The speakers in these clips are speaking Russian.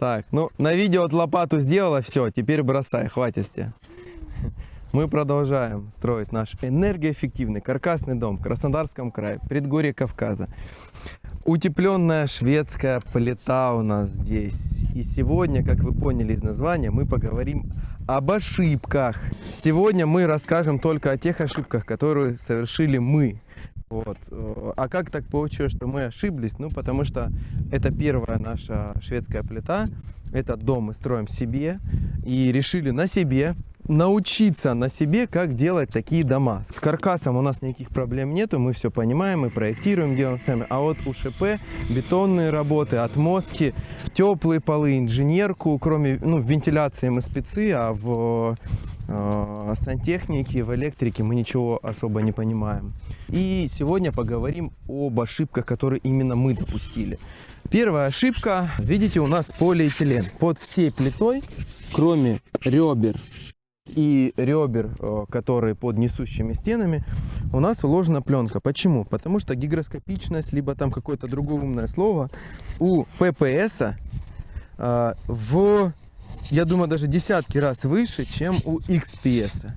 Так, ну на видео от лопату сделала, все, теперь бросай, хватит. Мы продолжаем строить наш энергоэффективный каркасный дом в Краснодарском крае, предгорье Кавказа. Утепленная шведская плита у нас здесь. И сегодня, как вы поняли из названия, мы поговорим об ошибках. Сегодня мы расскажем только о тех ошибках, которые совершили мы. Вот. А как так получилось, что мы ошиблись? Ну, потому что это первая наша шведская плита. Этот дом мы строим себе и решили на себе научиться на себе, как делать такие дома. С каркасом у нас никаких проблем нету, мы все понимаем, мы проектируем, делаем сами. А вот у ШП бетонные работы, отмостки, теплые полы, инженерку, кроме ну, вентиляции мы спецы, а в э, сантехнике, в электрике мы ничего особо не понимаем. И сегодня поговорим об ошибках, которые именно мы допустили. Первая ошибка, видите, у нас полиэтилен. Под всей плитой, кроме ребер и ребер, э, которые под несущими стенами, у нас уложена пленка. Почему? Потому что гигроскопичность, либо там какое-то другое умное слово, у ППС э, в, я думаю, даже десятки раз выше, чем у XPS.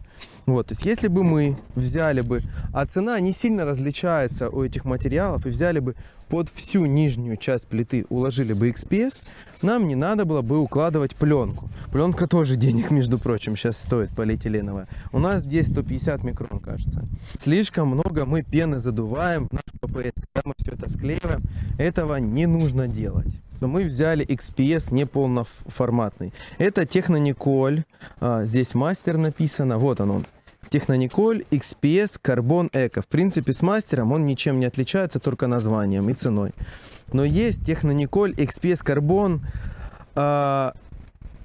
Вот, то есть если бы мы взяли бы, а цена не сильно различается у этих материалов, и взяли бы под всю нижнюю часть плиты, уложили бы XPS, нам не надо было бы укладывать пленку. Пленка тоже денег, между прочим, сейчас стоит полиэтиленовая. У нас здесь 150 микрон, кажется. Слишком много мы пены задуваем в наш ППС, когда мы все это склеиваем. Этого не нужно делать но мы взяли XPS неполноформатный. Это Технониколь, а, здесь мастер написано, вот он он. Технониколь XPS Carbon Eco. В принципе, с мастером он ничем не отличается, только названием и ценой. Но есть Технониколь XPS Carbon э,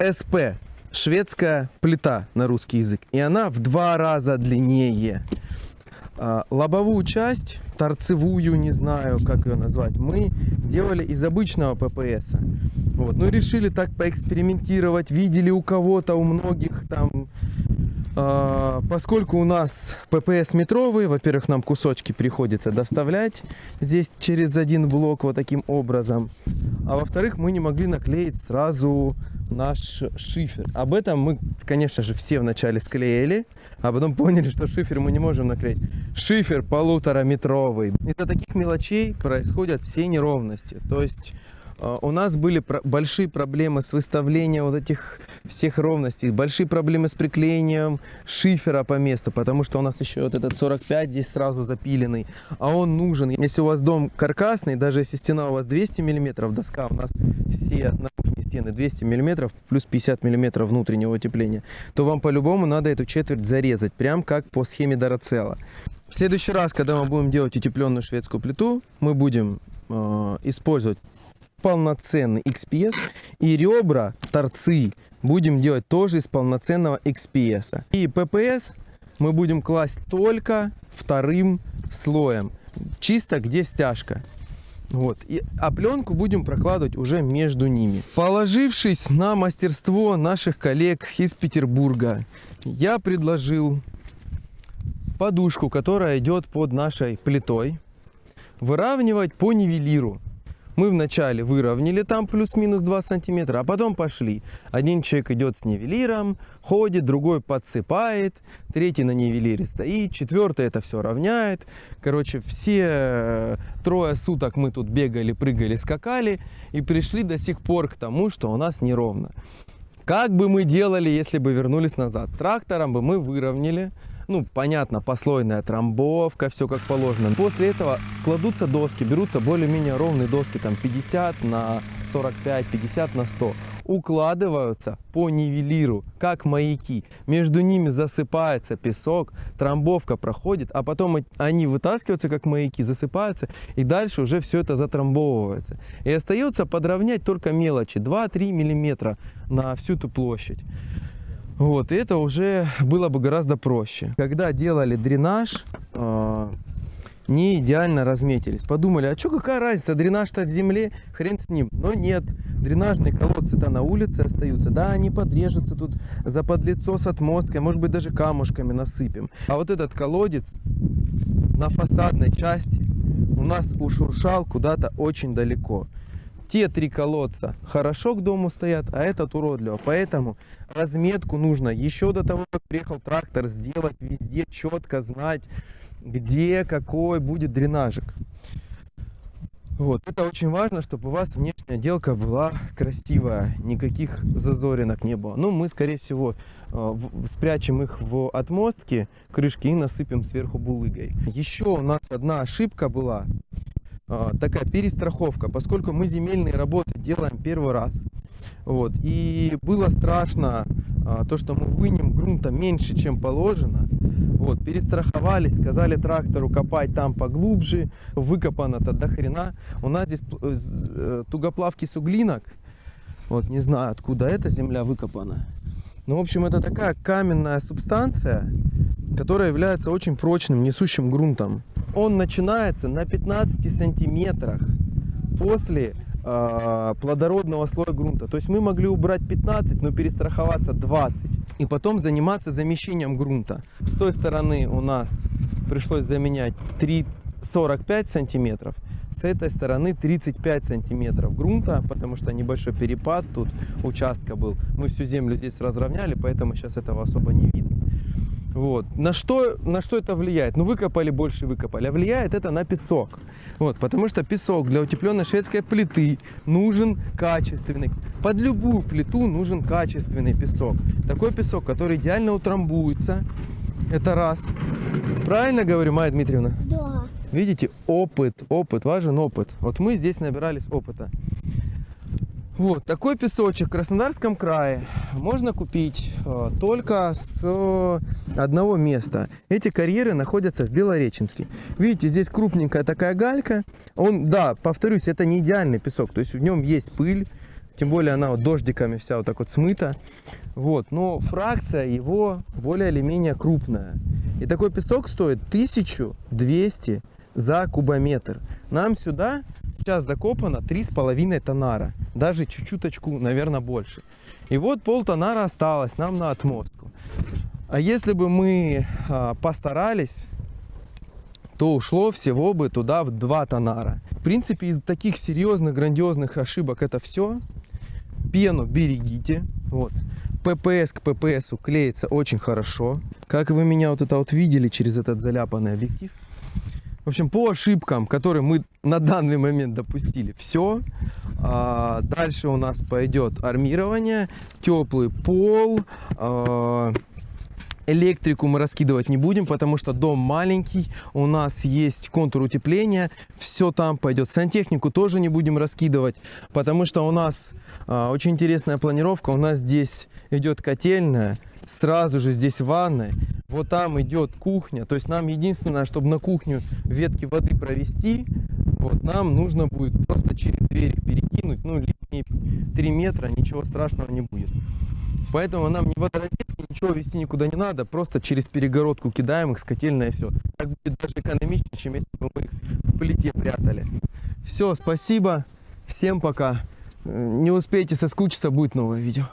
SP. Шведская плита на русский язык. И она в два раза длиннее. Э, лобовую часть, торцевую, не знаю, как ее назвать, мы делали из обычного ППС. Вот. Ну, решили так поэкспериментировать. Видели у кого-то, у многих там а, поскольку у нас ППС метровый, во-первых, нам кусочки приходится доставлять здесь через один блок вот таким образом. А во-вторых, мы не могли наклеить сразу наш шифер. Об этом мы, конечно же, все вначале склеили, а потом поняли, что шифер мы не можем наклеить. Шифер полутораметровый. Из-за таких мелочей происходят все неровности. То есть а, у нас были большие проблемы с выставлением вот этих всех ровностей, большие проблемы с приклеением шифера по месту, потому что у нас еще вот этот 45 здесь сразу запиленный, а он нужен. Если у вас дом каркасный, даже если стена у вас 200 миллиметров, доска у нас все наружные стены 200 миллиметров плюс 50 миллиметров внутреннего утепления, то вам по-любому надо эту четверть зарезать, прям как по схеме Дорацела. В следующий раз, когда мы будем делать утепленную шведскую плиту, мы будем э, использовать полноценный XPS. И ребра, торцы будем делать тоже из полноценного XPS. И PPS мы будем класть только вторым слоем. Чисто где стяжка. Вот. И, а пленку будем прокладывать уже между ними. Положившись на мастерство наших коллег из Петербурга, я предложил подушку, которая идет под нашей плитой, выравнивать по нивелиру. Мы вначале выровняли там плюс-минус 2 сантиметра, а потом пошли. Один человек идет с нивелиром, ходит, другой подсыпает, третий на нивелире стоит, четвертый это все равняет. Короче, все э, трое суток мы тут бегали, прыгали, скакали и пришли до сих пор к тому, что у нас неровно. Как бы мы делали, если бы вернулись назад? Трактором бы мы выровняли, ну, понятно, послойная трамбовка, все как положено. После этого кладутся доски, берутся более-менее ровные доски, там 50 на 45, 50 на 100. Укладываются по нивелиру, как маяки. Между ними засыпается песок, трамбовка проходит, а потом они вытаскиваются, как маяки, засыпаются, и дальше уже все это затрамбовывается. И остается подровнять только мелочи, 2-3 миллиметра на всю эту площадь. Вот, и это уже было бы гораздо проще. Когда делали дренаж, э, не идеально разметились. Подумали, а что, какая разница, дренаж-то в земле, хрен с ним. Но нет, дренажные колодцы-то на улице остаются. Да, они подрежутся тут за подлицо с отмосткой, может быть, даже камушками насыпем. А вот этот колодец на фасадной части у нас ушуршал куда-то очень далеко. Те три колодца хорошо к дому стоят, а этот уродливо. Поэтому разметку нужно еще до того, как приехал трактор, сделать везде четко, знать, где какой будет дренажик. Вот, это очень важно, чтобы у вас внешняя отделка была красивая, никаких зазоринок не было. Ну, мы, скорее всего, э, спрячем их в отмостке крышки и насыпем сверху булыгой. Еще у нас одна ошибка была, такая перестраховка, поскольку мы земельные работы делаем первый раз. Вот, и было страшно а, то, что мы вынем грунта меньше, чем положено. Вот, перестраховались, сказали трактору копать там поглубже, выкопано-то до хрена. У нас здесь э, э, тугоплавкий суглинок, вот не знаю, откуда эта земля выкопана. Ну, в общем, это такая каменная субстанция, которая является очень прочным, несущим грунтом. Он начинается на 15 сантиметрах после э, плодородного слоя грунта. То есть мы могли убрать 15, но перестраховаться 20. И потом заниматься замещением грунта. С той стороны у нас пришлось заменять 3, 45 сантиметров. С этой стороны 35 сантиметров грунта, потому что небольшой перепад тут участка был. Мы всю землю здесь разровняли, поэтому сейчас этого особо не видно. Вот. На что, на что это влияет? Ну, выкопали больше, выкопали. А влияет это на песок. Вот, потому что песок для утепленной шведской плиты нужен качественный. Под любую плиту нужен качественный песок. Такой песок, который идеально утрамбуется. Это раз. Правильно говорю, Майя Дмитриевна? Да. Видите, опыт, опыт, важен опыт. Вот мы здесь набирались опыта. Вот такой песочек в Краснодарском крае можно купить э, только с одного места. Эти карьеры находятся в Белореченске. Видите, здесь крупненькая такая галька. Он, да, повторюсь, это не идеальный песок, то есть в нем есть пыль, тем более она вот дождиками вся вот так вот смыта. Вот, но фракция его более или менее крупная. И такой песок стоит 1200 за кубометр. Нам сюда сейчас закопано 3,5 тонара. Даже чуть-чуточку, наверное, больше. И вот пол тонара осталось нам на отмостку. А если бы мы а, постарались, то ушло всего бы туда в 2 тонара. В принципе, из таких серьезных, грандиозных ошибок это все. Пену берегите. Вот. ППС к ППСу клеится очень хорошо. Как вы меня вот это вот видели через этот заляпанный объектив. В общем, по ошибкам, которые мы на данный момент допустили, все. Дальше у нас пойдет армирование, теплый пол, а, Электрику мы раскидывать не будем, потому что дом маленький, у нас есть контур утепления, все там пойдет. Сантехнику тоже не будем раскидывать, потому что у нас а, очень интересная планировка. У нас здесь идет котельная, сразу же здесь ванная, вот там идет кухня. То есть нам единственное, чтобы на кухню ветки воды провести, вот нам нужно будет просто через их перекинуть, ну лишние 3 метра, ничего страшного не будет. Поэтому нам ни водорозетки, ничего вести никуда не надо, просто через перегородку кидаем их с котельной и все. Так будет даже экономичнее, чем если бы мы их в плите прятали. Все, спасибо, всем пока. Э, Не успейте соскучиться, будет новое видео.